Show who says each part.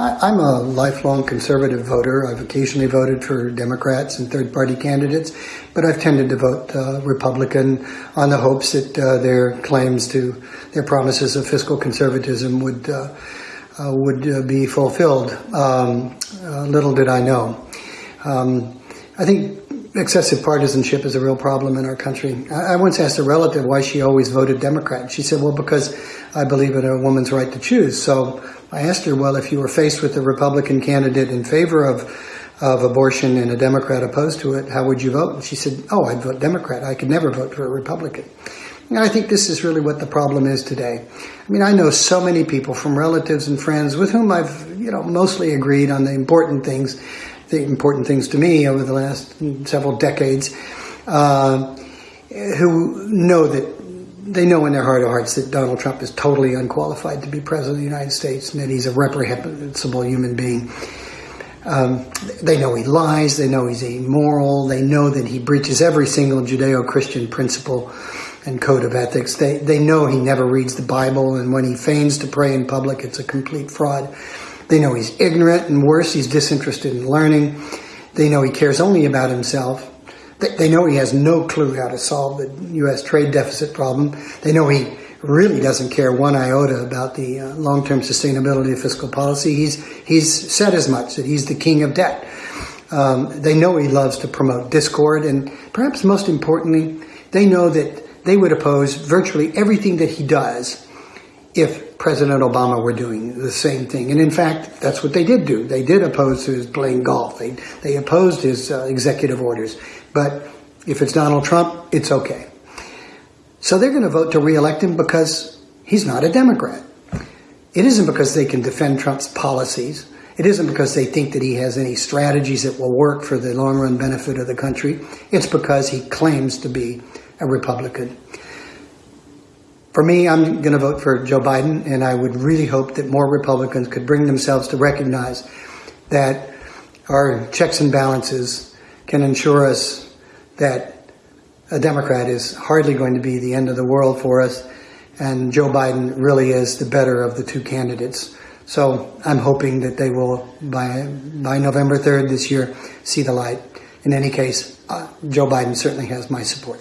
Speaker 1: I'm a lifelong conservative voter. I've occasionally voted for Democrats and third party candidates, but I've tended to vote uh, Republican on the hopes that uh, their claims to their promises of fiscal conservatism would. Uh, uh would uh, be fulfilled. Um, uh, little did I know. Um, I think excessive partisanship is a real problem in our country. I, once asked a relative why she always voted Democrat. She said, well, because I believe in a woman's right to choose. So I asked her, well, if you were faced with a Republican candidate in favor of, of abortion and a Democrat opposed to it, how would you vote? And she said, oh, I'd vote Democrat. I could never vote for a Republican. And I think this is really what the problem is today. I mean, I know so many people from relatives and friends with whom I've, you know, mostly agreed on the important things, the important things to me over the last several decades, uh, who know that they know in their heart of hearts that Donald Trump is totally unqualified to be president of the United States and that he's a reprehensible human being. Um, they know he lies, they know he's immoral, they know that he breaches every single Judeo Christian principle and code of ethics. They, they know he never reads the Bible, and when he feigns to pray in public, it's a complete fraud. They know he's ignorant, and worse, he's disinterested in learning. They know he cares only about himself. They know he has no clue how to solve the U.S. trade deficit problem. They know he really doesn't care one iota about the uh, long-term sustainability of fiscal policy. He's he's said as much that he's the king of debt. Um, they know he loves to promote discord, and perhaps most importantly, they know that they would oppose virtually everything that he does if President Obama were doing the same thing. And in fact, that's what they did do. They did oppose his playing golf. They they opposed his uh, executive orders. But if it's Donald Trump, it's okay. So they're going to vote to reelect him because he's not a Democrat. It isn't because they can defend Trump's policies. It isn't because they think that he has any strategies that will work for the long run benefit of the country. It's because he claims to be a Republican. For me, I'm going to vote for Joe Biden, and I would really hope that more Republicans could bring themselves to recognize that our checks and balances can ensure us that a Democrat is hardly going to be the end of the world for us, and Joe Biden really is the better of the two candidates. So I'm hoping that they will, by, by November 3rd this year, see the light. In any case, uh, Joe Biden certainly has my support.